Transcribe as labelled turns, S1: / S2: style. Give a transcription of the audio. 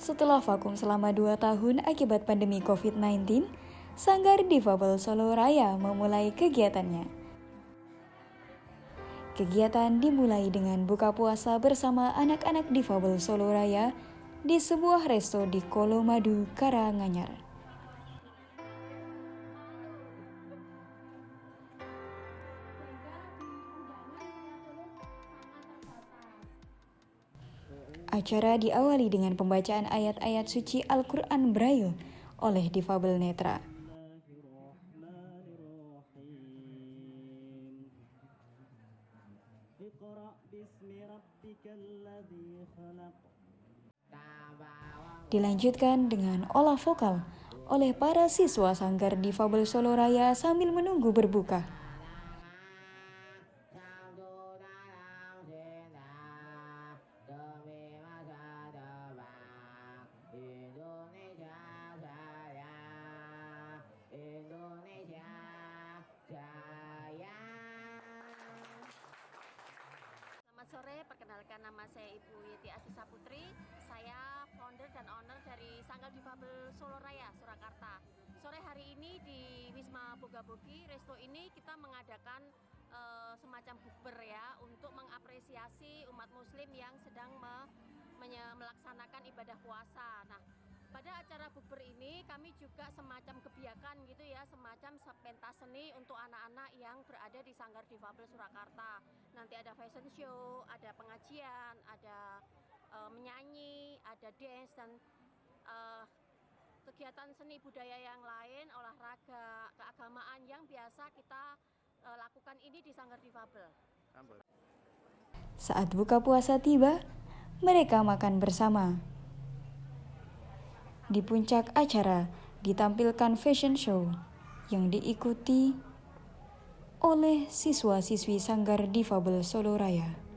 S1: Setelah vakum selama dua tahun akibat pandemi COVID-19, Sanggar Difabel Solo Raya memulai kegiatannya. Kegiatan dimulai dengan buka puasa bersama anak-anak difabel Solo Raya di sebuah resto di Kolomadu, Karanganyar. Acara diawali dengan pembacaan ayat-ayat suci Al-Quran Braille oleh difabel netra. Dilanjutkan dengan olah vokal oleh para siswa Sanggar Difabel Solo Raya sambil menunggu berbuka.
S2: Perkenalkan nama saya Ibu Yeti Asisa Putri. Saya founder dan owner dari Sanggar Difabel Solo Raya, Surakarta. Sore hari ini di Wisma Boga Bogi, resto ini kita mengadakan uh, semacam bukber ya untuk mengapresiasi umat muslim yang sedang me melaksanakan ibadah puasa. Nah, pada acara bukber ini kami juga semacam kebiakan gitu ya, semacam anak-anak yang berada di Sanggar Difabel Surakarta. Nanti ada fashion show, ada pengajian, ada uh, menyanyi, ada dance dan uh, kegiatan seni budaya yang lain, olahraga, keagamaan yang biasa kita uh, lakukan ini di Sanggar Difabel.
S1: Saat buka puasa tiba, mereka makan bersama. Di puncak acara ditampilkan fashion show yang diikuti oleh siswa-siswi Sanggar Difabel Solo Raya.